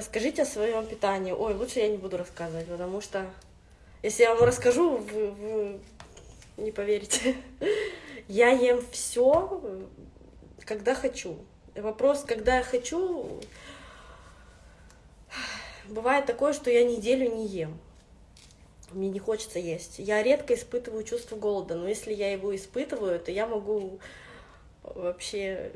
Расскажите о своем питании. Ой, лучше я не буду рассказывать, потому что если я вам расскажу, вы, вы не поверите. Я ем все, когда хочу. Вопрос, когда я хочу, бывает такое, что я неделю не ем. Мне не хочется есть. Я редко испытываю чувство голода, но если я его испытываю, то я могу вообще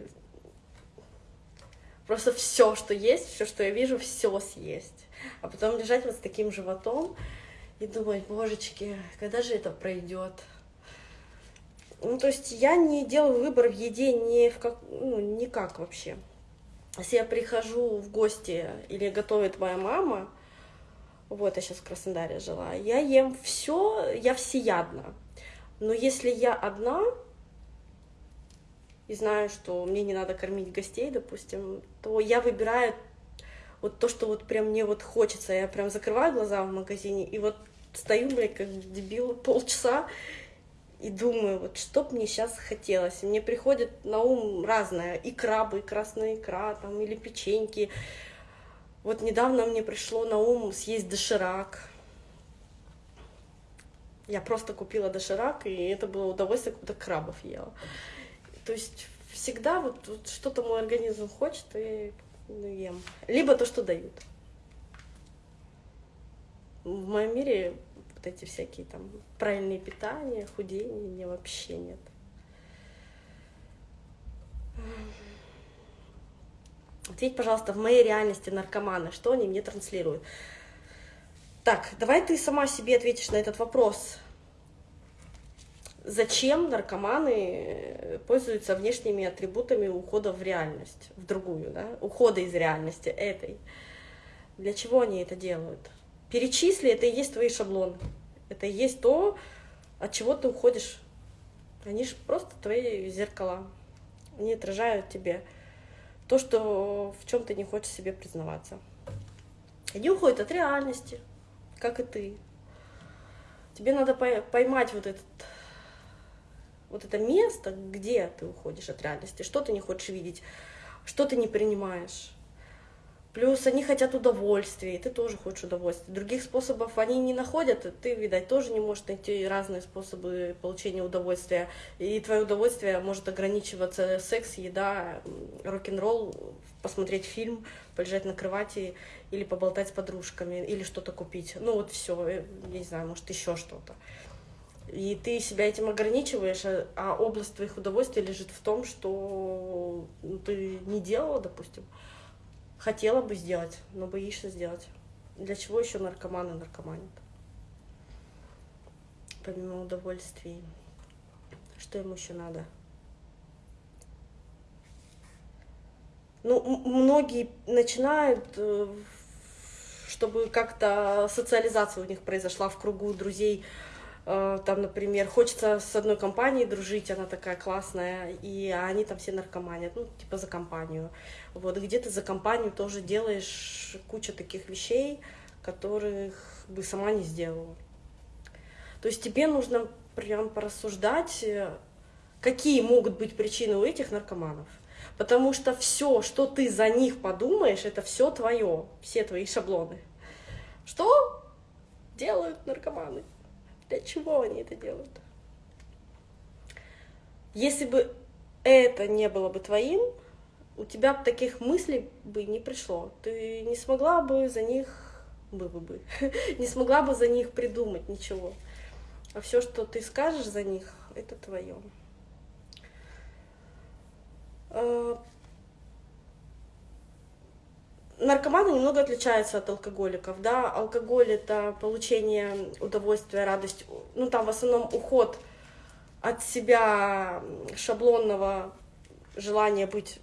просто все, что есть, все, что я вижу, все съесть. А потом лежать вот с таким животом и думать, божечки, когда же это пройдет? Ну, то есть я не делаю выбор в еде ни в как, ну, никак вообще. Если я прихожу в гости или готовит моя мама, вот я сейчас в Краснодаре жила, я ем все, я всеядна. Но если я одна, и знаю, что мне не надо кормить гостей, допустим, то я выбираю вот то, что вот прям мне вот хочется. Я прям закрываю глаза в магазине и вот стою, блядь, как дебил полчаса и думаю, вот что бы мне сейчас хотелось. Мне приходит на ум разное, и крабы, и красная икра, там, или печеньки. Вот недавно мне пришло на ум съесть доширак. Я просто купила доширак, и это было удовольствие, как будто крабов ела. То есть всегда вот, вот что-то мой организм хочет, и ну, ем. Либо то, что дают. В моем мире вот эти всякие там правильные питания, худение, мне вообще нет. Ответь, пожалуйста, в моей реальности наркоманы, что они мне транслируют? Так, давай ты сама себе ответишь на этот вопрос зачем наркоманы э, пользуются внешними атрибутами ухода в реальность, в другую, да, ухода из реальности этой. Для чего они это делают? Перечисли, это и есть твои шаблоны. Это и есть то, от чего ты уходишь. Они же просто твои зеркала. Они отражают тебе то, что в чем ты не хочешь себе признаваться. Они уходят от реальности, как и ты. Тебе надо поймать вот этот вот это место, где ты уходишь от реальности, что ты не хочешь видеть, что ты не принимаешь. Плюс они хотят удовольствия, и ты тоже хочешь удовольствия. Других способов они не находят, ты, видать, тоже не можешь найти разные способы получения удовольствия. И твое удовольствие может ограничиваться секс, еда, рок-н-ролл, посмотреть фильм, полежать на кровати или поболтать с подружками, или что-то купить. Ну вот все, я не знаю, может еще что-то. И ты себя этим ограничиваешь, а, а область твоих удовольствий лежит в том, что ну, ты не делала, допустим, хотела бы сделать, но боишься сделать. Для чего еще наркоманы наркоманят? Помимо удовольствий. Что ему еще надо? Ну, многие начинают, э, чтобы как-то социализация у них произошла в кругу друзей, там, например, хочется с одной компанией дружить, она такая классная, и они там все наркоманят, ну, типа за компанию. Вот, где ты за компанию тоже делаешь кучу таких вещей, которых бы сама не сделала. То есть тебе нужно прям порассуждать, какие могут быть причины у этих наркоманов. Потому что все, что ты за них подумаешь, это все твое, все твои шаблоны. Что делают наркоманы? Для чего они это делают? Если бы это не было бы твоим, у тебя таких мыслей бы не пришло. Ты не смогла бы за них бы бы бы не смогла бы за них придумать ничего. А все, что ты скажешь за них, это твое. А, наркоманы немного отличаются от алкоголиков, да, алкоголь это получение удовольствия, радость, ну там в основном уход от себя шаблонного желания быть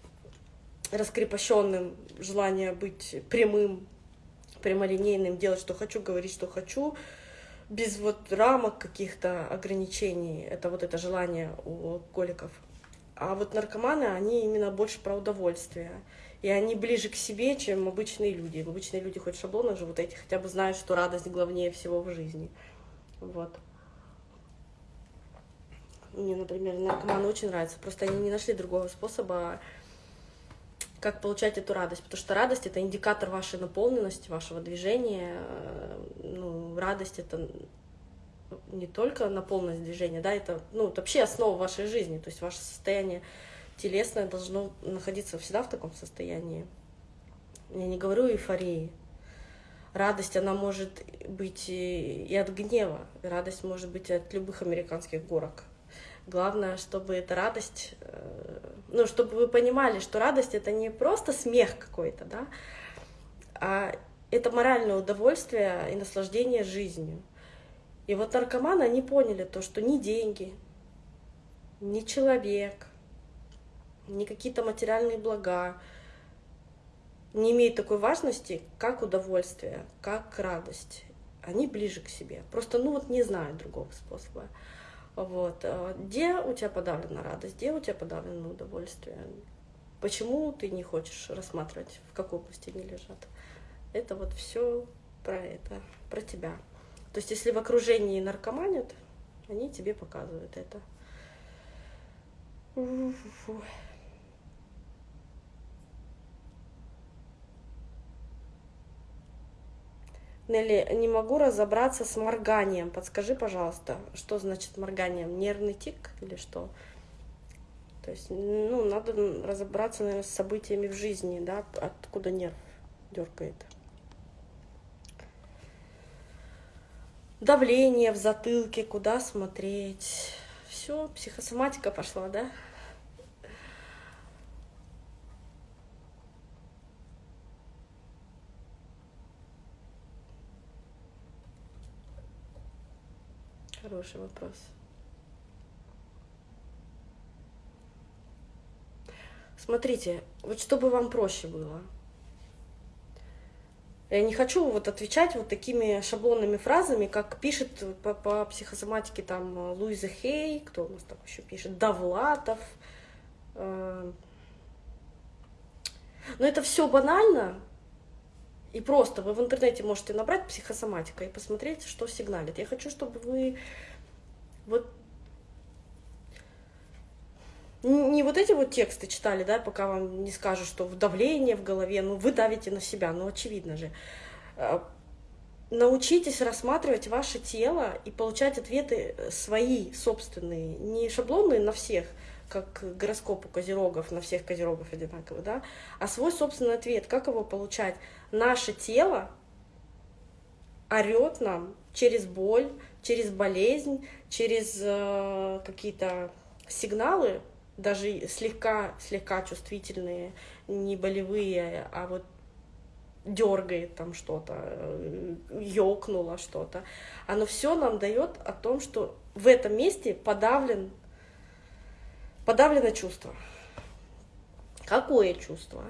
раскрепощенным, желание быть прямым, прямолинейным, делать, что хочу, говорить, что хочу, без вот рамок каких-то ограничений. Это вот это желание у алкоголиков. А вот наркоманы, они именно больше про удовольствие и они ближе к себе, чем обычные люди. Обычные люди хоть шаблонно живут, эти хотя бы знают, что радость главнее всего в жизни. Вот. Мне, например, наркоманы очень нравятся, просто они не нашли другого способа как получать эту радость, потому что радость это индикатор вашей наполненности, вашего движения. Ну, радость это не только наполненность движения, да, это, ну, это вообще основа вашей жизни, то есть ваше состояние телесное должно находиться всегда в таком состоянии. Я не говорю эйфории. Радость, она может быть и от гнева, радость может быть от любых американских горок. Главное, чтобы эта радость, э, ну, чтобы вы понимали, что радость это не просто смех какой-то, да, а это моральное удовольствие и наслаждение жизнью. И вот наркоманы, они поняли то, что ни деньги, ни человек, ни какие-то материальные блага не имеют такой важности, как удовольствие, как радость. Они ближе к себе. Просто, ну вот не знают другого способа. Вот. Э, где у тебя подавлена радость, где у тебя подавлено удовольствие? Почему ты не хочешь рассматривать, в какой области они лежат? Это вот все про это, про тебя. То есть, если в окружении наркоманят, они тебе показывают это. Нелли, не могу разобраться с морганием. Подскажи, пожалуйста, что значит морганием? Нервный тик или что? То есть, ну, надо разобраться, наверное, с событиями в жизни, да, откуда нерв дергает. Давление в затылке, куда смотреть. Все, психосоматика пошла, да? Хороший вопрос. Смотрите, вот чтобы вам проще было. Я не хочу вот отвечать вот такими шаблонными фразами, как пишет по, по психосоматике там Луиза Хей, кто у нас там еще пишет, Давлатов. Э. Но это все банально, и просто вы в интернете можете набрать психосоматика и посмотреть, что сигналит. Я хочу, чтобы вы вот не вот эти вот тексты читали, да, пока вам не скажут, что давление в голове, ну вы давите на себя, ну очевидно же. А, научитесь рассматривать ваше тело и получать ответы свои, собственные, не шаблонные на всех, как гороскоп у козерогов, на всех козерогов одинаково, да, а свой собственный ответ, как его получать. Наше тело орет нам через боль, через болезнь, через э, какие-то сигналы, даже слегка, слегка чувствительные, не болевые, а вот дергает там что-то, э, ёкнуло что-то. Оно все нам дает о том, что в этом месте подавлен Подавлено чувство. Какое чувство?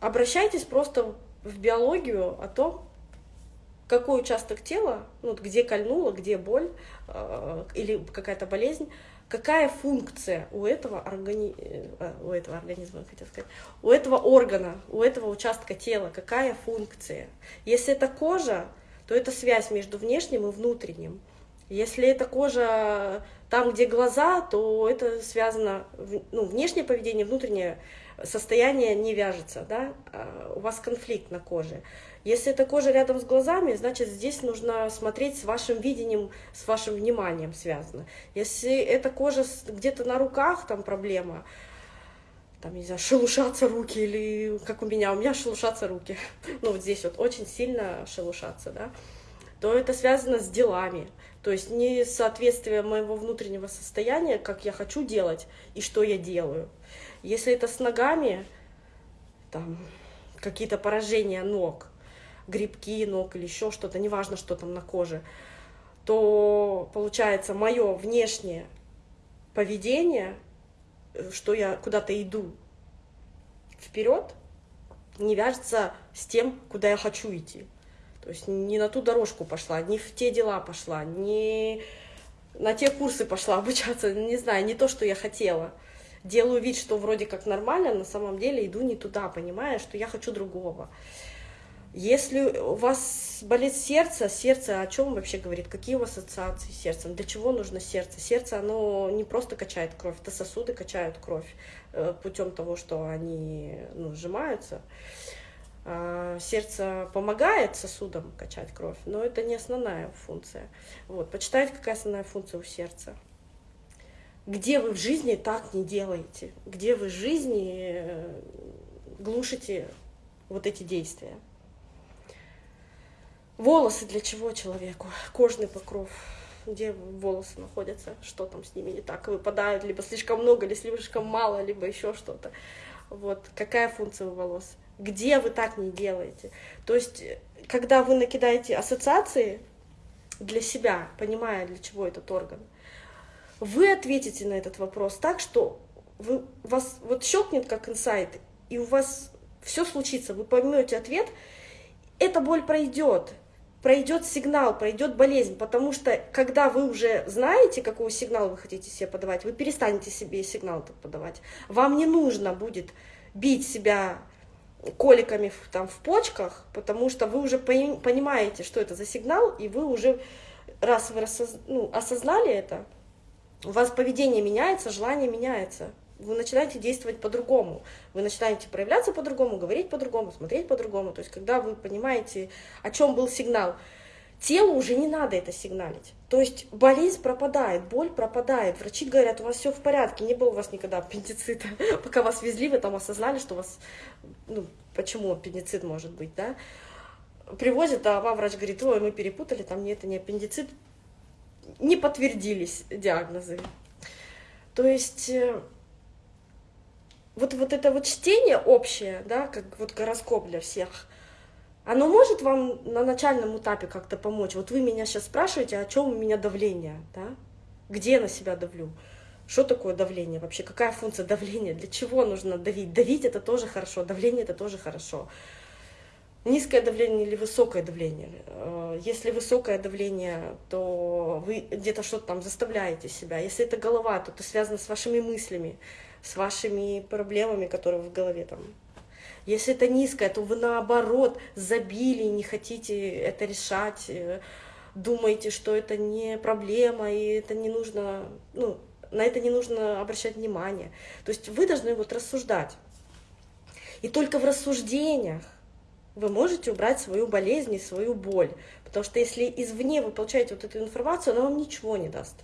Обращайтесь просто в биологию о том, какой участок тела, ну, где кольнуло, где боль э, или какая-то болезнь, какая функция у этого, органи... э, у этого организма, хотел сказать, у этого органа, у этого участка тела, какая функция. Если это кожа, то это связь между внешним и внутренним. Если это кожа там, где глаза, то это связано, ну, внешнее поведение, внутреннее состояние не вяжется, да, а у вас конфликт на коже. Если эта кожа рядом с глазами, значит, здесь нужно смотреть с вашим видением, с вашим вниманием связано. Если эта кожа где-то на руках, там проблема, там, не знаю, шелушатся руки или как у меня, у меня шелушатся руки, ну, вот здесь вот очень сильно шелушатся, да, то это связано с делами, то есть не соответствие моего внутреннего состояния, как я хочу делать и что я делаю. Если это с ногами, там какие-то поражения ног, грибки ног или еще что-то, неважно, что там на коже, то получается мое внешнее поведение, что я куда-то иду вперед, не вяжется с тем, куда я хочу идти. То есть не на ту дорожку пошла, не в те дела пошла, не на те курсы пошла обучаться, не знаю, не то, что я хотела. Делаю вид, что вроде как нормально, на самом деле иду не туда, понимая, что я хочу другого. Если у вас болит сердце, сердце о чем вообще говорит? Какие у вас ассоциации с сердцем? Для чего нужно сердце? Сердце, оно не просто качает кровь, это сосуды качают кровь э, путем того, что они ну, сжимаются. А, сердце помогает сосудам качать кровь, но это не основная функция. Вот, почитайте, какая основная функция у сердца. Где вы в жизни так не делаете? Где вы в жизни э, глушите вот эти действия? Волосы для чего человеку? Кожный покров. Где волосы находятся? Что там с ними не так? Выпадают либо слишком много, либо слишком мало, либо еще что-то. Вот какая функция у волос? Где вы так не делаете? То есть, когда вы накидаете ассоциации для себя, понимая, для чего этот орган, вы ответите на этот вопрос так, что вы, вас вот щелкнет как инсайт, и у вас все случится, вы поймете ответ, эта боль пройдет, пройдет сигнал, пройдет болезнь, потому что когда вы уже знаете, какой сигнал вы хотите себе подавать, вы перестанете себе сигнал подавать. Вам не нужно будет бить себя коликами в, там, в почках, потому что вы уже понимаете, что это за сигнал, и вы уже, раз вы ну, осознали это, у вас поведение меняется, желание меняется вы начинаете действовать по-другому, вы начинаете проявляться по-другому, говорить по-другому, смотреть по-другому. То есть, когда вы понимаете, о чем был сигнал, телу уже не надо это сигналить. То есть болезнь пропадает, боль пропадает. Врачи говорят, у вас все в порядке, не было у вас никогда аппендицита. Пока вас везли, вы там осознали, что у вас, ну, почему аппендицит может быть, да. Привозят, а вам врач говорит, ой, мы перепутали, там нет, это не аппендицит. Не подтвердились диагнозы. То есть э, вот, вот это вот чтение общее, да, как вот гороскоп для всех, оно может вам на начальном этапе как-то помочь? Вот вы меня сейчас спрашиваете, о чем у меня давление, да? Где я на себя давлю? Что такое давление вообще? Какая функция давления? Для чего нужно давить? Давить это тоже хорошо, давление это тоже хорошо. Низкое давление или высокое давление? Э, если высокое давление, то вы где-то что-то там заставляете себя. Если это голова, то это связано с вашими мыслями с вашими проблемами, которые в голове там. Если это низкое, то вы наоборот забили, не хотите это решать, э, думаете, что это не проблема, и это не нужно, ну, на это не нужно обращать внимание. То есть вы должны вот рассуждать. И только в рассуждениях вы можете убрать свою болезнь и свою боль. Потому что если извне вы получаете вот эту информацию, она вам ничего не даст.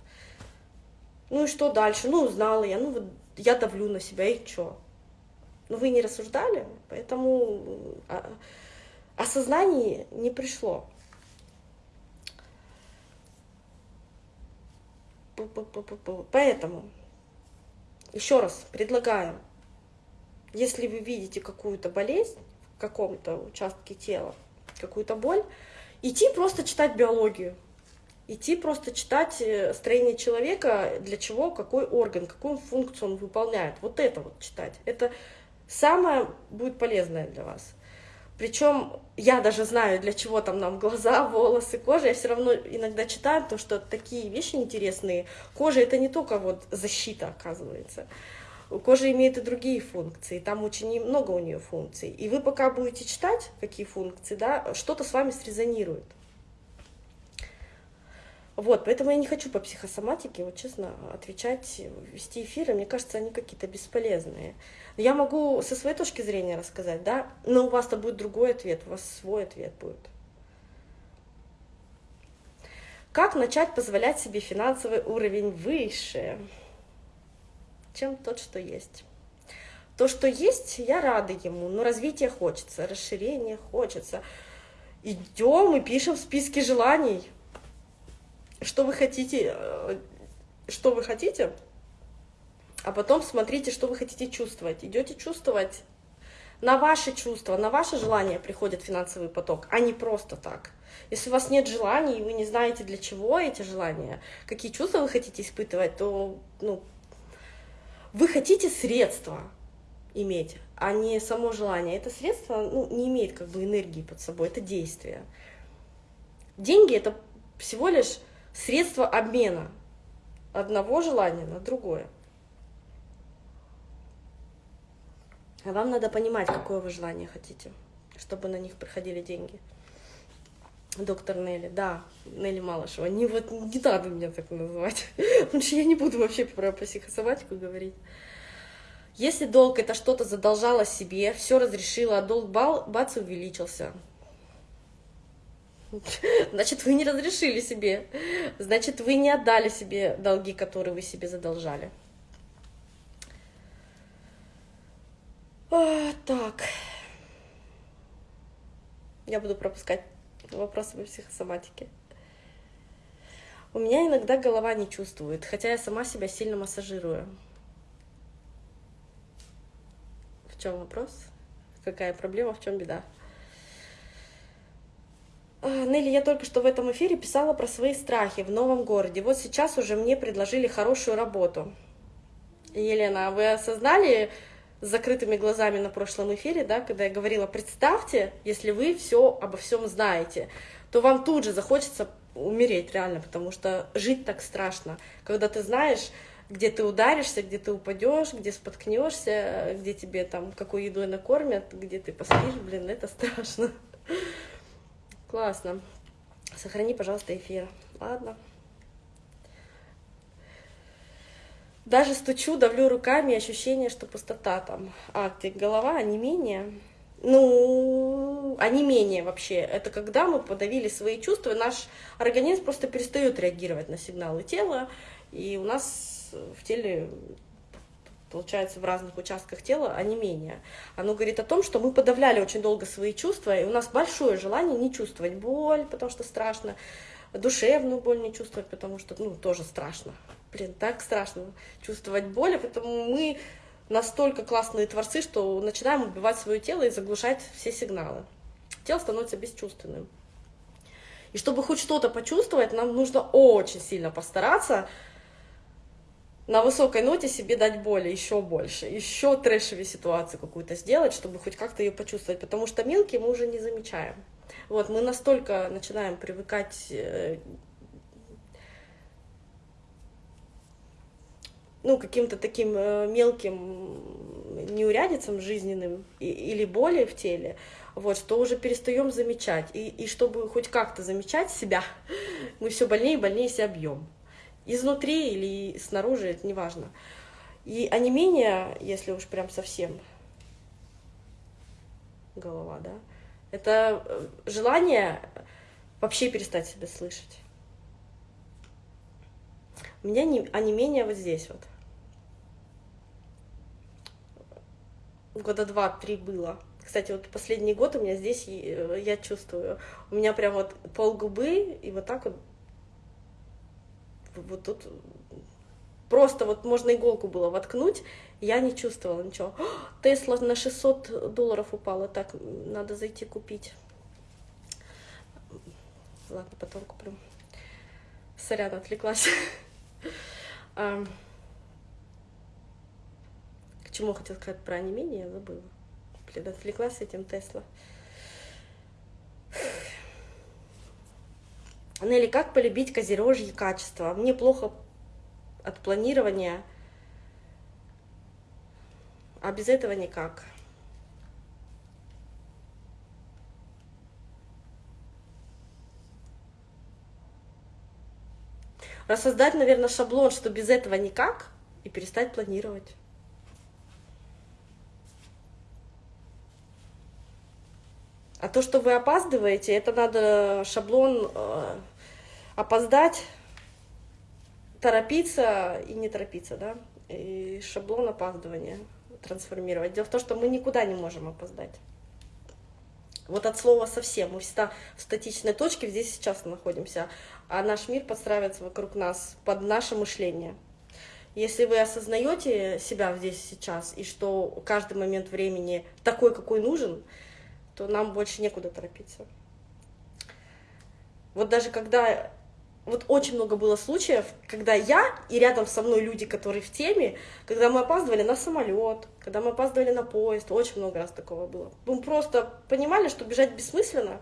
Ну и что дальше? Ну, узнала я, ну я давлю на себя, и что? Ну, вы не рассуждали, поэтому а, осознание не пришло. Поэтому еще раз предлагаю, если вы видите какую-то болезнь в каком-то участке тела, какую-то боль, идти просто читать биологию идти просто читать э, строение человека, для чего, какой орган, какую функцию он выполняет. Вот это вот читать. Это самое будет полезное для вас. Причем я даже знаю, для чего там нам глаза, волосы, кожа. Я все равно иногда читаю, то, что такие вещи интересные. Кожа это не только вот защита, оказывается. Кожа имеет и другие функции, там очень много у нее функций. И вы пока будете читать, какие функции, да, что-то с вами срезонирует. Вот, поэтому я не хочу по психосоматике, вот честно, отвечать, вести эфиры, мне кажется, они какие-то бесполезные. Я могу со своей точки зрения рассказать, да, но у вас-то будет другой ответ, у вас свой ответ будет. Как начать позволять себе финансовый уровень выше, чем тот, что есть? То, что есть, я рада ему, но развития хочется, расширения хочется. Идем и пишем списки желаний – что вы хотите, э, что вы хотите, а потом смотрите, что вы хотите чувствовать. Идете чувствовать на ваши чувства, на ваше желание приходит финансовый поток, а не просто так. Если у вас нет желаний, и вы не знаете, для чего эти желания, какие чувства вы хотите испытывать, то ну, вы хотите средства иметь, а не само желание. Это средство ну, не имеет как бы энергии под собой, это действие. Деньги — это всего лишь средство обмена одного желания на другое. А вам надо понимать, какое вы желание хотите. чтобы на них приходили деньги. Доктор Нелли, да, Нелли Малышева. Не, вот, не надо меня так называть, что я не буду вообще про психосоматику говорить. Если долг это что-то задолжало себе, все разрешила, а долг бал, бац, увеличился. Значит, вы не разрешили себе. Значит, вы не отдали себе долги, которые вы себе задолжали. А, так. Я буду пропускать вопросы по психосоматике. У меня иногда голова не чувствует, хотя я сама себя сильно массажирую. В чем вопрос? Какая проблема, в чем беда? А, Нелли, я только что в этом эфире писала про свои страхи в новом городе. Вот сейчас уже мне предложили хорошую работу. Елена, а вы осознали с закрытыми глазами на прошлом эфире, да, когда я говорила, представьте, если вы все обо всем знаете, то вам тут же захочется умереть реально, потому что жить так страшно, когда ты знаешь, где ты ударишься, где ты упадешь, где споткнешься, где тебе там какой едой накормят, где ты поспишь, блин, это страшно. Классно. Сохрани, пожалуйста, эфир. Ладно. Даже стучу, давлю руками, ощущение, что пустота там. А, где голова, а не менее. Ну, а не менее вообще. Это когда мы подавили свои чувства, наш организм просто перестает реагировать на сигналы тела, и у нас в теле получается, в разных участках тела, а не менее. Оно говорит о том, что мы подавляли очень долго свои чувства, и у нас большое желание не чувствовать боль, потому что страшно, душевную боль не чувствовать, потому что, ну, тоже страшно. Блин, так страшно чувствовать боль, а поэтому мы настолько классные творцы, что начинаем убивать свое тело и заглушать все сигналы. Тело становится бесчувственным. И чтобы хоть что-то почувствовать, нам нужно очень сильно постараться, на высокой ноте себе дать боли еще больше, еще трэшевее ситуацию какую-то сделать, чтобы хоть как-то ее почувствовать, потому что мелкие мы уже не замечаем. Вот, мы настолько начинаем привыкать ну, каким-то таким э, мелким неурядицам жизненным или боли в теле, вот, что уже перестаем замечать. И, и чтобы хоть как-то замечать себя, мы все больнее и больнее себя бьем изнутри или снаружи, это неважно. И онемение, если уж прям совсем голова, да, это э, желание вообще перестать себя слышать. У меня не, онемение вот здесь вот. Года два-три было. Кстати, вот последний год у меня здесь, э, я чувствую, у меня прям вот пол губы и вот так вот вот тут просто вот можно иголку было воткнуть, я не чувствовала ничего. Тесла на 600 долларов упала, так, надо зайти купить. Ладно, потом куплю. Сорян, отвлеклась. К чему хотела сказать про онемение, я забыла. Блин, отвлеклась этим Тесла. Нелли, как полюбить козерожье качества? Мне плохо от планирования, а без этого никак. Рассоздать, наверное, шаблон, что без этого никак, и перестать планировать. А то, что вы опаздываете, это надо шаблон э, опоздать, торопиться и не торопиться, да, и шаблон опаздывания трансформировать. Дело в том, что мы никуда не можем опоздать. Вот от слова совсем. Мы всегда в статичной точке здесь сейчас находимся, а наш мир подстраивается вокруг нас под наше мышление. Если вы осознаете себя здесь сейчас, и что каждый момент времени такой, какой нужен, то нам больше некуда торопиться. Вот даже когда... Вот очень много было случаев, когда я и рядом со мной люди, которые в теме, когда мы опаздывали на самолет, когда мы опаздывали на поезд, очень много раз такого было. Мы просто понимали, что бежать бессмысленно,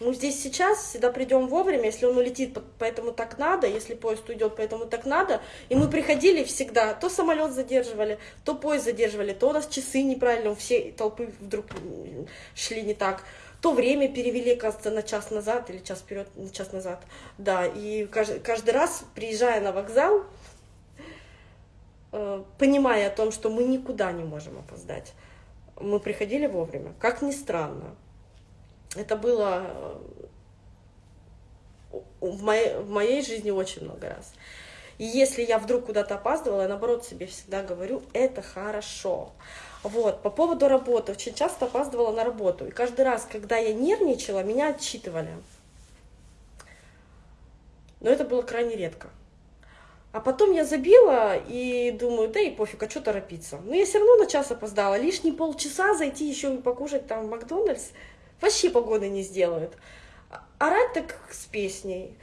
Мы здесь сейчас всегда придем вовремя, если он улетит, поэтому так надо, если поезд уйдет, поэтому так надо. И мы приходили всегда, то самолет задерживали, то поезд задерживали, то у нас часы неправильно, у всей толпы вдруг шли не так. То время перевели, кажется, на час назад или час вперед, на час назад. Да, и каждый, каждый раз, приезжая на вокзал, э, понимая о том, что мы никуда не можем опоздать, мы приходили вовремя. Как ни странно, это было э, в моей, в моей жизни очень много раз. И если я вдруг куда-то опаздывала, я наоборот себе всегда говорю, это хорошо. Вот, по поводу работы, очень часто опаздывала на работу. И каждый раз, когда я нервничала, меня отчитывали. Но это было крайне редко. А потом я забила и думаю, да и пофиг, а что торопиться. Но я все равно на час опоздала. Лишние полчаса зайти еще и покушать там в Макдональдс – вообще погоды не сделают. Орать так с песней.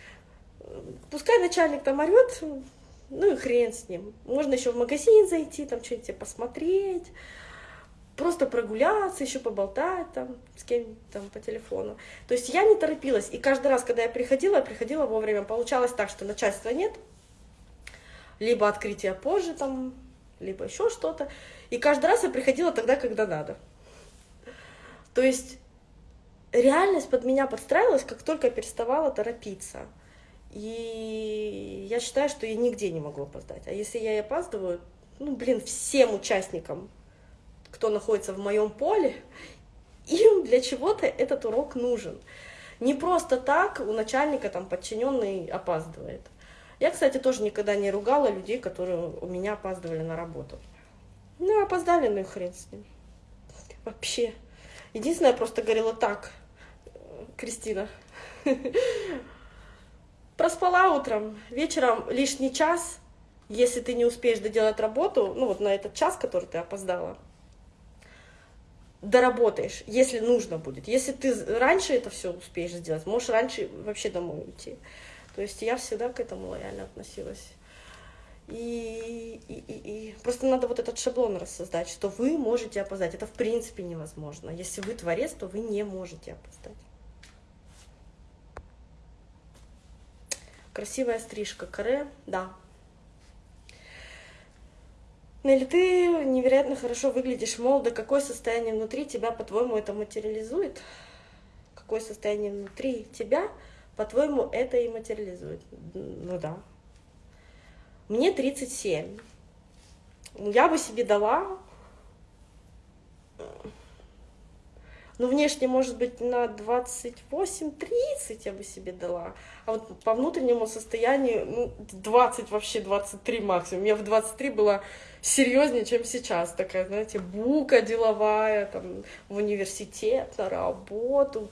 Пускай начальник там орет, ну и хрен с ним. Можно еще в магазин зайти, там что-нибудь посмотреть, просто прогуляться, еще поболтать там с кем там по телефону. То есть я не торопилась. И каждый раз, когда я приходила, я приходила вовремя. Получалось так, что начальства нет, либо открытие позже там, либо еще что-то. И каждый раз я приходила тогда, когда надо. То есть реальность под меня подстраивалась, как только я переставала торопиться. И я считаю, что я нигде не могу опоздать. А если я и опаздываю, ну, блин, всем участникам, кто находится в моем поле, им для чего-то этот урок нужен. Не просто так у начальника там подчиненный опаздывает. Я, кстати, тоже никогда не ругала людей, которые у меня опаздывали на работу. Ну, опоздали, ну и хрен с ним. Вообще. Единственное, я просто говорила так, Кристина. Проспала утром, вечером лишний час, если ты не успеешь доделать работу, ну вот на этот час, который ты опоздала, доработаешь, если нужно будет. Если ты раньше это все успеешь сделать, можешь раньше вообще домой уйти. То есть я всегда к этому лояльно относилась. И, и, и, и просто надо вот этот шаблон рассоздать, что вы можете опоздать. Это в принципе невозможно. Если вы творец, то вы не можете опоздать. Красивая стрижка, каре, да. Нелли, ты невероятно хорошо выглядишь молодо. Какое состояние внутри тебя, по-твоему, это материализует? Какое состояние внутри тебя, по-твоему, это и материализует? Ну да. Мне 37. Я бы себе дала ну, внешне, может быть, на 28-30 я бы себе дала. А вот по внутреннему состоянию, ну, 20, вообще 23 максимум. Я в 23 была серьезнее, чем сейчас. Такая, знаете, бука деловая, там, в университет, на работу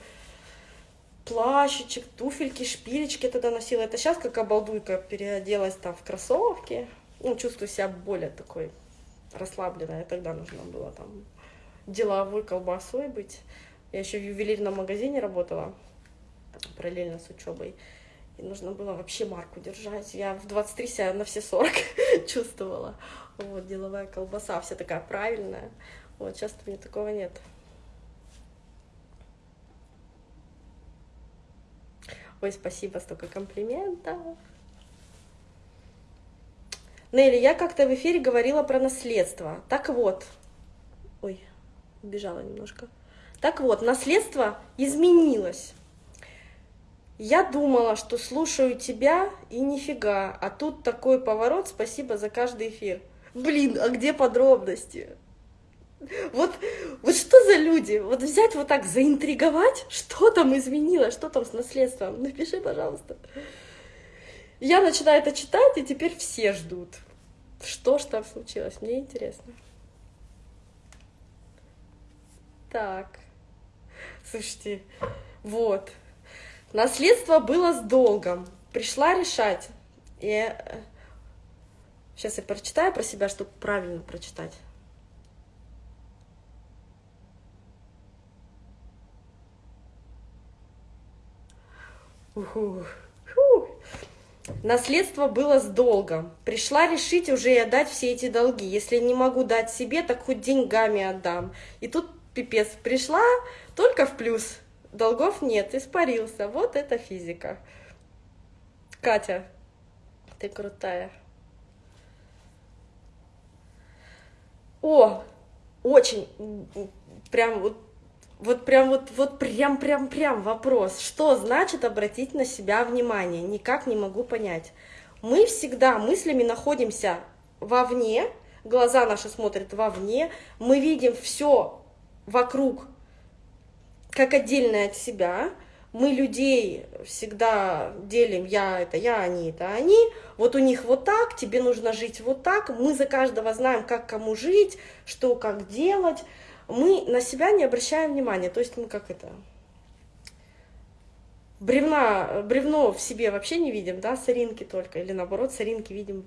плащичек, туфельки, шпилечки тогда носила. Это сейчас как обалдуйка переоделась там в кроссовки. Ну, чувствую себя более такой расслабленной. Тогда нужно было там деловой колбасой быть. Я еще в ювелирном магазине работала параллельно с учебой. И нужно было вообще марку держать. Я в 23 себя на все 40 чувствовала. Вот, деловая колбаса, вся такая правильная. Вот, сейчас у меня такого нет. Ой, спасибо, столько комплиментов. Нелли, я как-то в эфире говорила про наследство. Так вот, ой, убежала немножко. Так вот, наследство изменилось. Я думала, что слушаю тебя, и нифига. А тут такой поворот, спасибо за каждый эфир. Блин, а где подробности? Вот, вот что за люди? Вот взять вот так, заинтриговать, что там изменилось, что там с наследством? Напиши, пожалуйста. Я начинаю это читать, и теперь все ждут. Что ж там случилось? Мне интересно. Так. Слушайте, вот. Наследство было с долгом. Пришла решать. И сейчас я прочитаю про себя, чтобы правильно прочитать. Уху. Наследство было с долгом. Пришла решить уже и отдать все эти долги. Если не могу дать себе, так хоть деньгами отдам. И тут пипец. Пришла только в плюс. долгов нет, испарился. Вот это физика. Катя, ты крутая. О, очень, прям вот, вот прям вот, вот прям, прям, прям вопрос. Что значит обратить на себя внимание? Никак не могу понять. Мы всегда мыслями находимся вовне, глаза наши смотрят вовне, мы видим все вокруг как отдельное от себя, мы людей всегда делим, я это я, они это они, вот у них вот так, тебе нужно жить вот так, мы за каждого знаем, как кому жить, что как делать, мы на себя не обращаем внимания, то есть мы как это, бревна, бревно в себе вообще не видим, да, соринки только, или наоборот, соринки видим,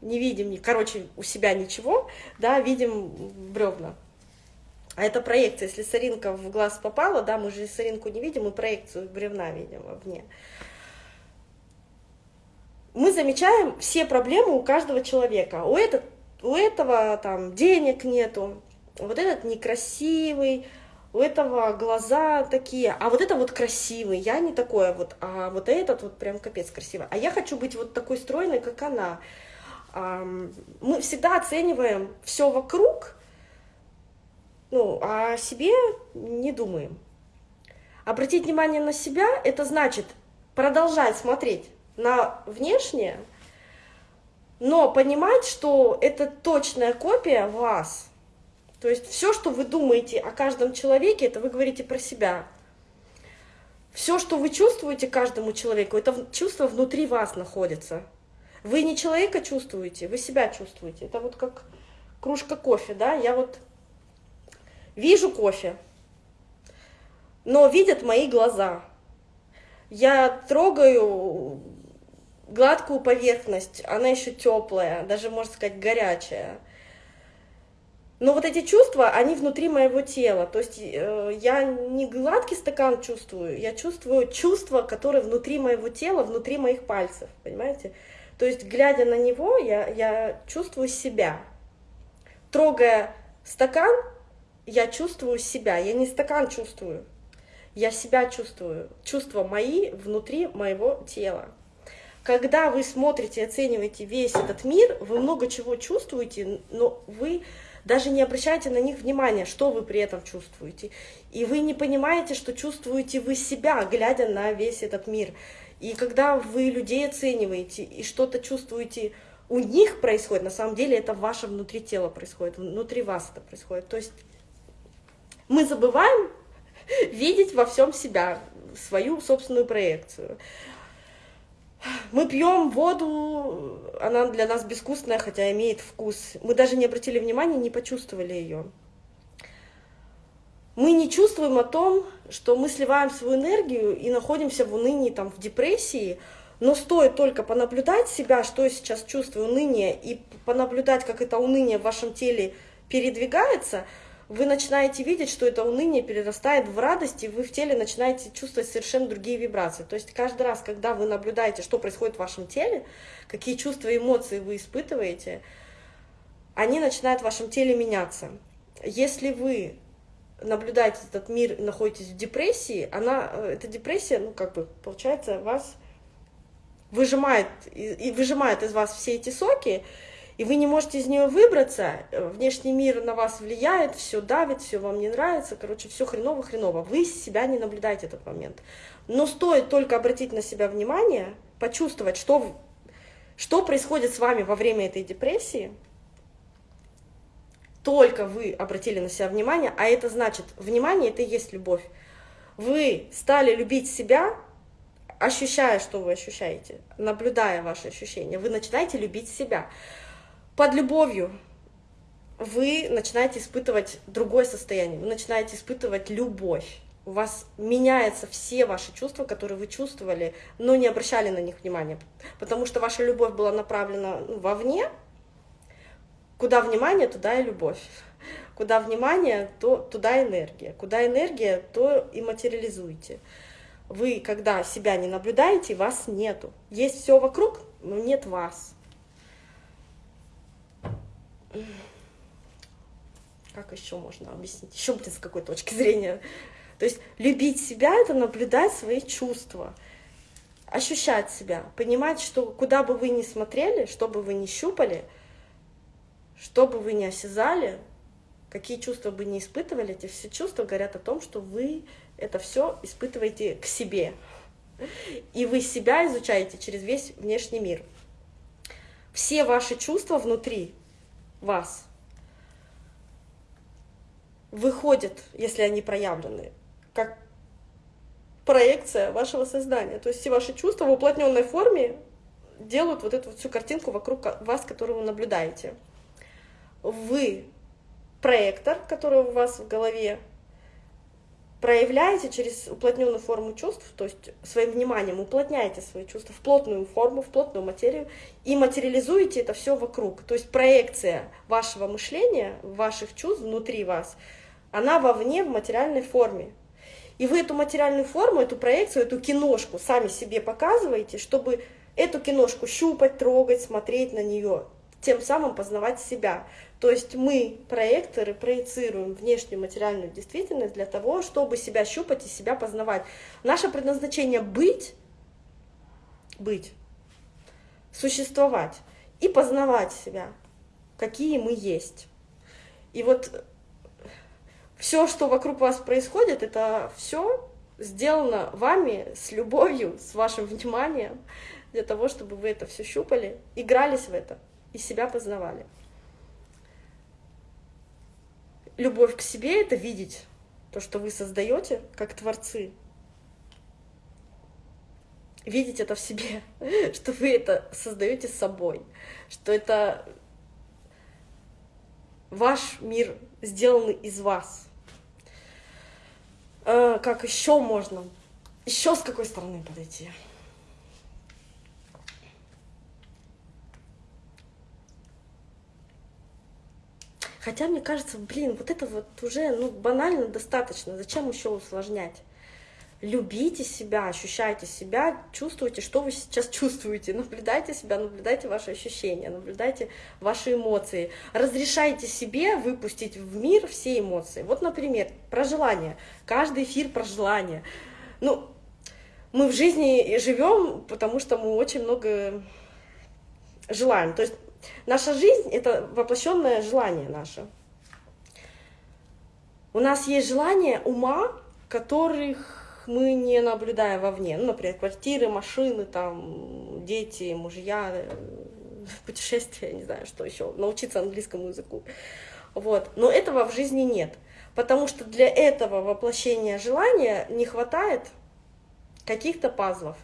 не видим, короче, у себя ничего, да, видим бревна. А это проекция, если соринка в глаз попала, да, мы же соринку не видим, мы проекцию бревна видим вовне. Мы замечаем все проблемы у каждого человека. У, этот, у этого там денег нету, вот этот некрасивый, у этого глаза такие, а вот это вот красивый, я не такое вот, а вот этот вот прям капец красивый. А я хочу быть вот такой стройной, как она. Мы всегда оцениваем все вокруг, ну, а о себе не думаем. Обратить внимание на себя – это значит продолжать смотреть на внешнее, но понимать, что это точная копия вас. То есть все, что вы думаете о каждом человеке, это вы говорите про себя. Все, что вы чувствуете каждому человеку, это чувство внутри вас находится. Вы не человека чувствуете, вы себя чувствуете. Это вот как кружка кофе, да, я вот Вижу кофе, но видят мои глаза. Я трогаю гладкую поверхность, она еще теплая, даже, можно сказать, горячая. Но вот эти чувства, они внутри моего тела. То есть э, я не гладкий стакан чувствую, я чувствую чувства, которые внутри моего тела, внутри моих пальцев, понимаете? То есть, глядя на него, я, я чувствую себя. Трогая стакан, я чувствую себя, я не стакан чувствую, я себя чувствую, чувства мои внутри моего тела. Когда вы смотрите, оцениваете весь этот мир, вы много чего чувствуете, но вы даже не обращаете на них внимания, что вы при этом чувствуете. И вы не понимаете, что чувствуете вы себя, глядя на весь этот мир. И когда вы людей оцениваете и что-то чувствуете у них происходит, на самом деле это ваше внутри тела происходит, внутри вас это происходит. То есть мы забываем видеть во всем себя, свою собственную проекцию. Мы пьем воду, она для нас безвкусная, хотя имеет вкус. Мы даже не обратили внимания, не почувствовали ее. Мы не чувствуем о том, что мы сливаем свою энергию и находимся в унынии, там, в депрессии, но стоит только понаблюдать себя, что я сейчас чувствую, уныние, и понаблюдать, как это уныние в вашем теле передвигается – вы начинаете видеть, что это уныние перерастает в радость, и вы в теле начинаете чувствовать совершенно другие вибрации. То есть каждый раз, когда вы наблюдаете, что происходит в вашем теле, какие чувства и эмоции вы испытываете, они начинают в вашем теле меняться. Если вы наблюдаете этот мир, находитесь в депрессии, она, э, эта депрессия, ну как бы, получается, вас выжимает, и выжимает из вас все эти соки, и вы не можете из нее выбраться, э, внешний мир на вас влияет, все давит, все вам не нравится, короче, все хреново-хреново. Вы себя не наблюдаете этот момент. Но стоит только обратить на себя внимание, почувствовать, что, что происходит с вами во время этой депрессии, только вы обратили на себя внимание, а это значит, внимание – это и есть любовь. Вы стали любить себя, ощущая, что вы ощущаете, наблюдая ваши ощущения, вы начинаете любить себя под любовью вы начинаете испытывать другое состояние, вы начинаете испытывать любовь. У вас меняются все ваши чувства, которые вы чувствовали, но не обращали на них внимания, потому что ваша любовь была направлена ну, вовне, куда внимание, туда и любовь. Куда внимание, то туда энергия. Куда энергия, то и материализуете. Вы, когда себя не наблюдаете, вас нету. Есть все вокруг, но нет вас. Как еще можно объяснить? Еще, блин, с какой точки зрения? То есть любить себя — это наблюдать свои чувства, ощущать себя, понимать, что куда бы вы ни смотрели, что бы вы ни щупали, что бы вы ни осязали, какие чувства бы ни испытывали, эти все чувства говорят о том, что вы это все испытываете к себе. И вы себя изучаете через весь внешний мир. Все ваши чувства внутри вас выходят, если они проявлены, как проекция вашего сознания. То есть все ваши чувства в уплотненной форме делают вот эту всю картинку вокруг вас, которую вы наблюдаете. Вы проектор, который у вас в голове, проявляете через уплотненную форму чувств, то есть своим вниманием уплотняете свои чувства в плотную форму, в плотную материю и материализуете это все вокруг. То есть проекция вашего мышления, ваших чувств внутри вас, она вовне в материальной форме. И вы эту материальную форму, эту проекцию, эту киношку сами себе показываете, чтобы эту киношку щупать, трогать, смотреть на нее, тем самым познавать себя. То есть мы, проекторы, проецируем внешнюю материальную действительность для того, чтобы себя щупать и себя познавать. Наше предназначение — быть, быть, существовать и познавать себя, какие мы есть. И вот все, что вокруг вас происходит, это все сделано вами с любовью, с вашим вниманием, для того, чтобы вы это все щупали, игрались в это и себя познавали любовь к себе — это видеть то, что вы создаете как творцы. Видеть это в себе, что вы это создаете собой, что это ваш мир сделанный из вас. А, как еще можно? Еще с какой стороны подойти? Хотя, мне кажется, блин, вот это вот уже ну, банально достаточно. Зачем еще усложнять? Любите себя, ощущайте себя, чувствуйте, что вы сейчас чувствуете, наблюдайте себя, наблюдайте ваши ощущения, наблюдайте ваши эмоции, разрешайте себе выпустить в мир все эмоции. Вот, например, про желание, каждый эфир про желание. Ну, мы в жизни живем, потому что мы очень много желаем. То есть Наша жизнь — это воплощенное желание наше. У нас есть желания ума, которых мы не наблюдаем вовне. Ну, например, квартиры, машины, там, дети, мужья, путешествия, не знаю, что еще, научиться английскому языку. Вот. Но этого в жизни нет. Потому что для этого воплощения желания не хватает каких-то пазлов.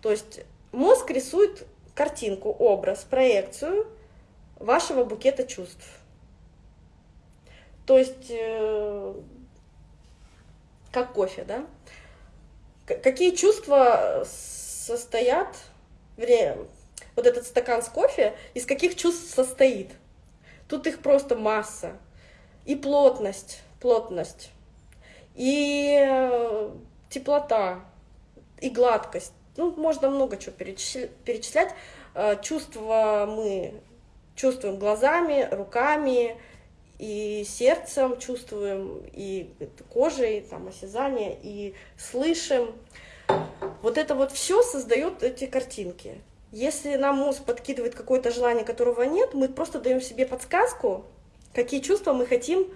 То есть мозг рисует картинку, образ, проекцию — вашего букета чувств. То есть, э, как кофе, да? Какие чувства состоят, вернее, вот этот стакан с кофе, из каких чувств состоит? Тут их просто масса. И плотность, плотность, и э, теплота, и гладкость. Ну, можно много чего перечислять. Э, чувства мы чувствуем глазами, руками и сердцем, чувствуем и кожей, там, осязание, и слышим. Вот это вот все создает эти картинки. Если нам мозг подкидывает какое-то желание, которого нет, мы просто даем себе подсказку, какие чувства мы хотим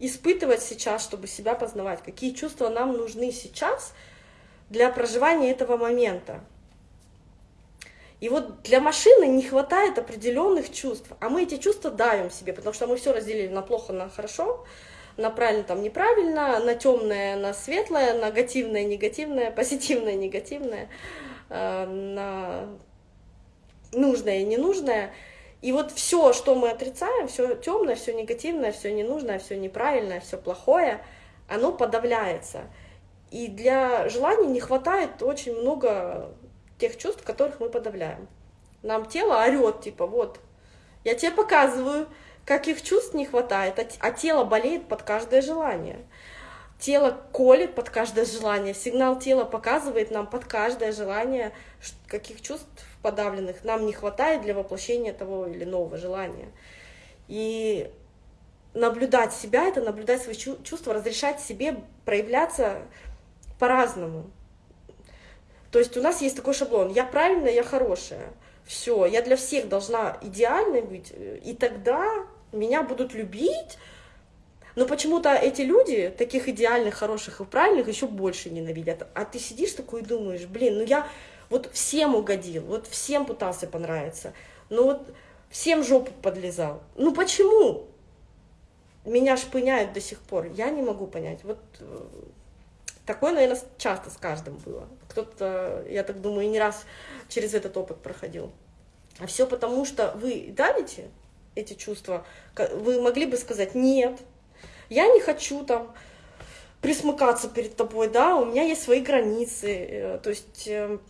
испытывать сейчас, чтобы себя познавать, какие чувства нам нужны сейчас для проживания этого момента. И вот для машины не хватает определенных чувств, а мы эти чувства давим себе, потому что мы все разделили на плохо, на хорошо, на правильно, там неправильно, на темное, на светлое, на негативное, негативное, позитивное, негативное, э, на нужное и ненужное. И вот все, что мы отрицаем, все темное, все негативное, все ненужное, все неправильное, все плохое, оно подавляется. И для желаний не хватает очень много тех чувств, которых мы подавляем. Нам тело орет, типа, вот, я тебе показываю, каких чувств не хватает, а, а тело болеет под каждое желание. Тело колет под каждое желание, сигнал тела показывает нам под каждое желание, каких чувств подавленных нам не хватает для воплощения того или иного желания. И наблюдать себя, это наблюдать свои чувства, разрешать себе проявляться по-разному. То есть у нас есть такой шаблон, я правильная, я хорошая, все, я для всех должна идеальной быть, и тогда меня будут любить, но почему-то эти люди, таких идеальных, хороших и правильных, еще больше ненавидят. А ты сидишь такой и думаешь, блин, ну я вот всем угодил, вот всем пытался понравиться, ну вот всем жопу подлезал. Ну почему? Меня шпыняют до сих пор, я не могу понять. Вот э, такое, наверное, часто с каждым было. Кто-то, я так думаю, не раз через этот опыт проходил. А все потому, что вы давите эти чувства. Вы могли бы сказать «нет», я не хочу там присмыкаться перед тобой, да, у меня есть свои границы, э, то есть эм,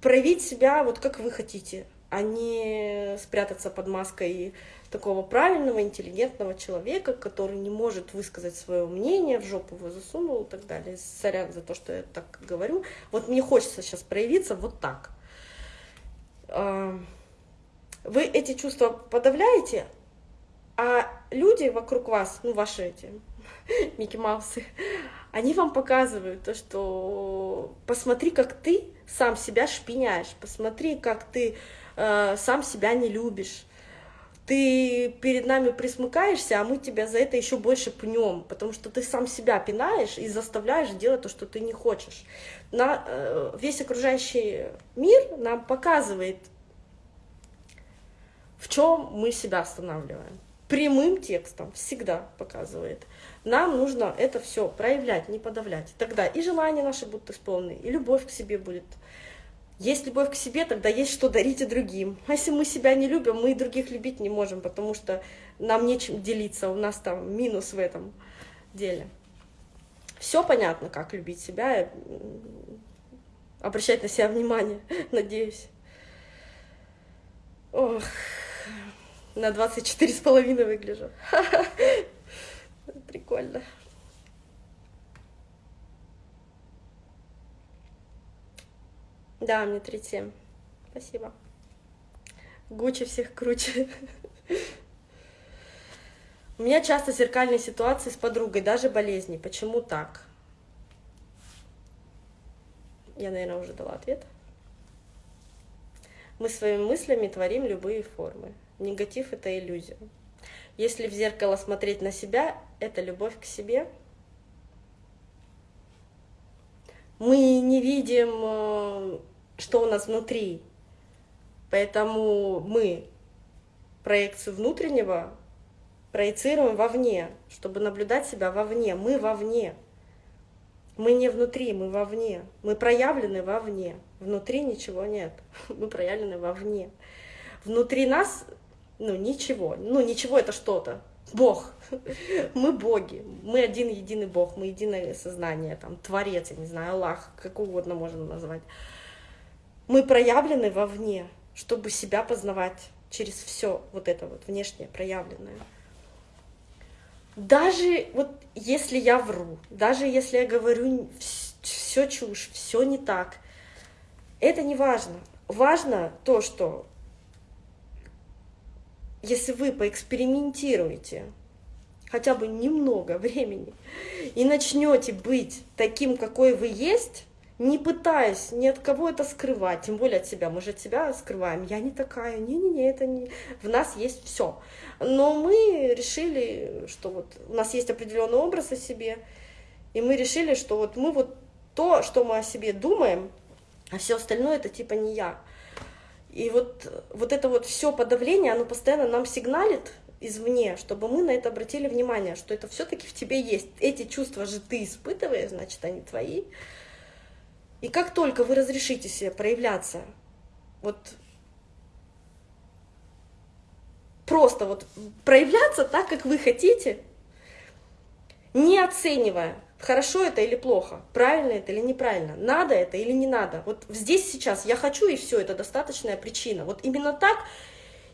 проявить себя вот как вы хотите, а не спрятаться под маской такого правильного, интеллигентного человека, который не может высказать свое мнение, в жопу его засунул и так далее. Сорян за то, что я так говорю. Вот мне хочется сейчас проявиться вот так. А, вы эти чувства подавляете, а люди вокруг вас, ну ваши эти Микки Маусы, они вам показывают то, что посмотри, как ты сам себя шпиняешь, посмотри, как ты э, сам себя не любишь. Ты перед нами присмыкаешься, а мы тебя за это еще больше пнем, потому что ты сам себя пинаешь и заставляешь делать то, что ты не хочешь. На, э, весь окружающий мир нам показывает, в чем мы себя останавливаем прямым текстом всегда показывает. Нам нужно это все проявлять, не подавлять. Тогда и желания наши будут исполнены, и любовь к себе будет. Есть любовь к себе, тогда есть что дарить и другим. А если мы себя не любим, мы и других любить не можем, потому что нам нечем делиться, у нас там минус в этом деле. Все понятно, как любить себя, обращать на себя внимание, надеюсь. Ох на 24 с половиной выгляжу. Прикольно. Да, мне 37. Спасибо. Гуччи всех круче. У меня часто зеркальные ситуации с подругой, даже болезни. Почему так? Я, наверное, уже дала ответ. Мы своими мыслями творим любые формы. Негатив — это иллюзия. Если в зеркало смотреть на себя, это любовь к себе. Мы не видим, э, что у нас внутри, поэтому мы проекцию внутреннего проецируем вовне, чтобы наблюдать себя вовне. Мы вовне. Мы не внутри, мы вовне. Мы проявлены вовне. Внутри ничего нет. Мы проявлены вовне. Внутри нас ну, ничего. Ну, ничего это что-то. Бог. Мы боги. Мы один единый Бог. Мы единое сознание, там, Творец, я не знаю, Аллах, как угодно можно назвать. Мы проявлены вовне, чтобы себя познавать через все вот это вот внешнее проявленное. Даже вот если я вру, даже если я говорю все чушь, все не так, это не важно. Важно то, что если вы поэкспериментируете хотя бы немного времени и начнете быть таким, какой вы есть, не пытаясь ни от кого это скрывать, тем более от себя, мы же от себя скрываем, я не такая, не-не-не, это не... В нас есть все. Но мы решили, что вот у нас есть определенный образ о себе, и мы решили, что вот мы вот то, что мы о себе думаем, а все остальное это типа не я. И вот, вот это вот все подавление, оно постоянно нам сигналит извне, чтобы мы на это обратили внимание, что это все-таки в тебе есть. Эти чувства же ты испытываешь, значит, они твои. И как только вы разрешите себе проявляться, вот просто вот проявляться так, как вы хотите, не оценивая, хорошо это или плохо, правильно это или неправильно, надо это или не надо. Вот здесь сейчас я хочу и все, это достаточная причина. Вот именно так,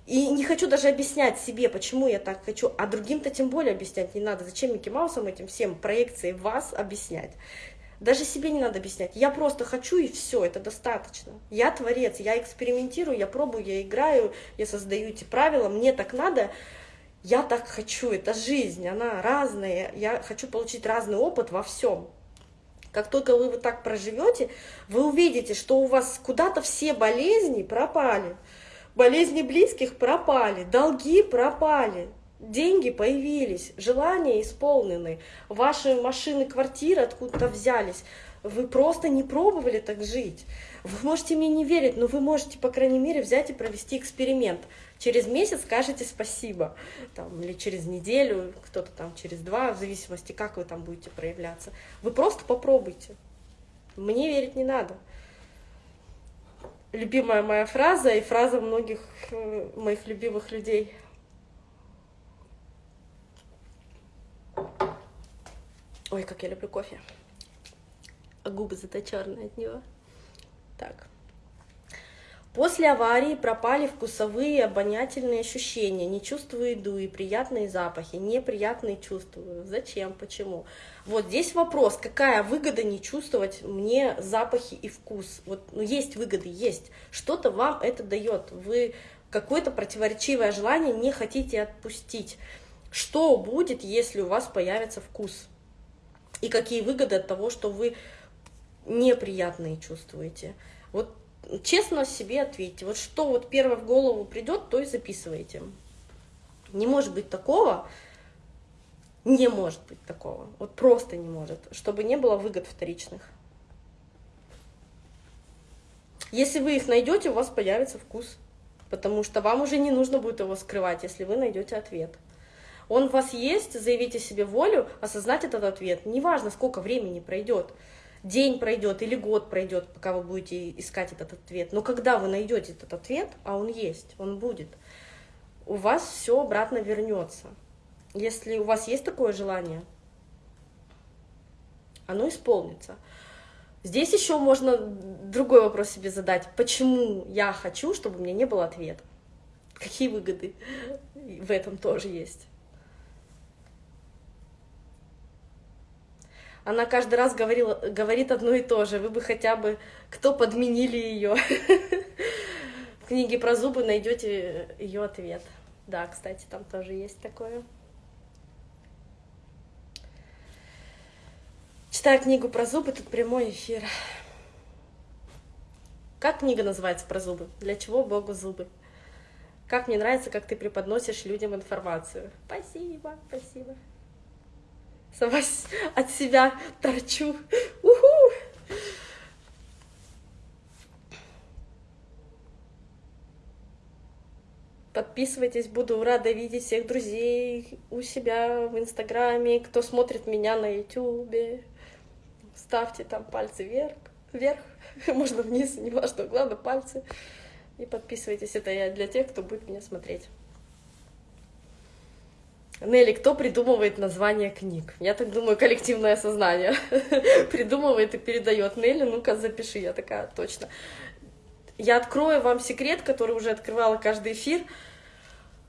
и не хочу даже объяснять себе, почему я так хочу, а другим-то тем более объяснять не надо. Зачем Микки Маусом этим всем проекцией вас объяснять? Даже себе не надо объяснять. Я просто хочу и все, это достаточно. Я творец, я экспериментирую, я пробую, я играю, я создаю эти правила, мне так надо. Я так хочу, это жизнь, она разная, я хочу получить разный опыт во всем. Как только вы вот так проживете, вы увидите, что у вас куда-то все болезни пропали, болезни близких пропали, долги пропали, деньги появились, желания исполнены, ваши машины, квартиры откуда-то взялись. Вы просто не пробовали так жить. Вы можете мне не верить, но вы можете, по крайней мере, взять и провести эксперимент. Через месяц скажете спасибо, там, или через неделю, кто-то там через два, в зависимости, как вы там будете проявляться. Вы просто попробуйте. Мне верить не надо. Любимая моя фраза и фраза многих э, моих любимых людей. Ой, как я люблю кофе а губы зато черные от него. Так. После аварии пропали вкусовые обонятельные ощущения, не чувствую еду и приятные запахи, неприятные чувствую. Зачем, почему? Вот здесь вопрос, какая выгода не чувствовать мне запахи и вкус? Вот, ну, есть выгоды, есть. Что-то вам это дает. Вы какое-то противоречивое желание не хотите отпустить. Что будет, если у вас появится вкус? И какие выгоды от того, что вы неприятные чувствуете. Вот честно себе ответьте, вот что вот первое в голову придет, то и записывайте. Не может быть такого, не может быть такого, вот просто не может, чтобы не было выгод вторичных. Если вы их найдете, у вас появится вкус, потому что вам уже не нужно будет его скрывать, если вы найдете ответ. Он у вас есть, заявите себе волю, осознать этот ответ. Неважно, сколько времени пройдет день пройдет или год пройдет, пока вы будете искать этот ответ. Но когда вы найдете этот ответ, а он есть, он будет, у вас все обратно вернется. Если у вас есть такое желание, оно исполнится. Здесь еще можно другой вопрос себе задать. Почему я хочу, чтобы у меня не было ответа? Какие выгоды в этом тоже есть? Она каждый раз говорила, говорит одно и то же. Вы бы хотя бы, кто подменили ее. В книге про зубы найдете ее ответ. Да, кстати, там тоже есть такое. Читаю книгу про зубы, тут прямой эфир. Как книга называется про зубы? Для чего Богу зубы? Как мне нравится, как ты преподносишь людям информацию. Спасибо, спасибо сама от себя торчу. Уху! Подписывайтесь, буду рада видеть всех друзей у себя в Инстаграме, кто смотрит меня на Ютубе. Ставьте там пальцы вверх, вверх, можно вниз, не важно, главное пальцы. И подписывайтесь, это я для тех, кто будет меня смотреть. Нелли, кто придумывает название книг? Я так думаю, коллективное сознание придумывает и передает. Нелли, ну-ка запиши. Я такая, точно. Я открою вам секрет, который уже открывала каждый эфир.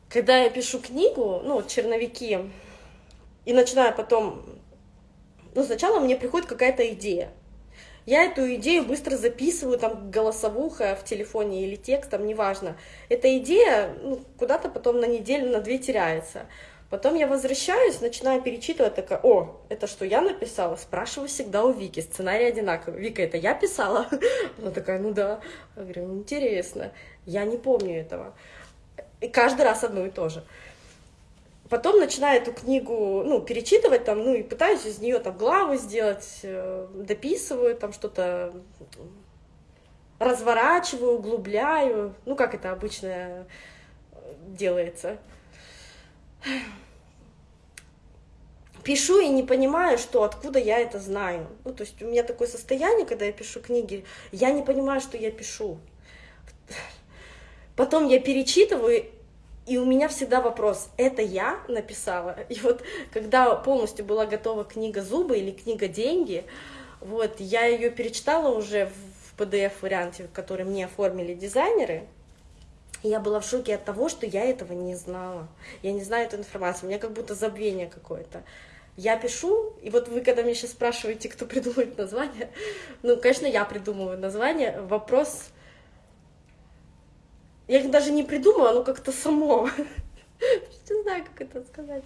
Когда я пишу книгу, ну, черновики, и начинаю потом... Ну, сначала мне приходит какая-то идея. Я эту идею быстро записываю, там, голосовуха в телефоне или текстом, неважно. Эта идея ну, куда-то потом на неделю, на две теряется. Потом я возвращаюсь, начинаю перечитывать, такая, о, это что я написала? Спрашиваю всегда у Вики, сценарий одинаковый. Вика, это я писала? Она такая, ну да. Я говорю, ну интересно, я не помню этого. И каждый раз одно и то же. Потом начинаю эту книгу, ну, перечитывать там, ну, и пытаюсь из нее там главы сделать, э, дописываю там что-то, разворачиваю, углубляю, ну, как это обычно делается пишу и не понимаю, что откуда я это знаю. Ну, то есть у меня такое состояние, когда я пишу книги, я не понимаю, что я пишу. Потом я перечитываю, и у меня всегда вопрос, это я написала? И вот когда полностью была готова книга «Зубы» или книга «Деньги», вот, я ее перечитала уже в PDF-варианте, который мне оформили дизайнеры, я была в шоке от того, что я этого не знала. Я не знаю эту информацию, у меня как будто забвение какое-то. Я пишу, и вот вы, когда меня сейчас спрашиваете, кто придумывает название, ну, конечно, я придумываю название. Вопрос... Я их даже не придумала, оно как-то само. знаю, как это сказать.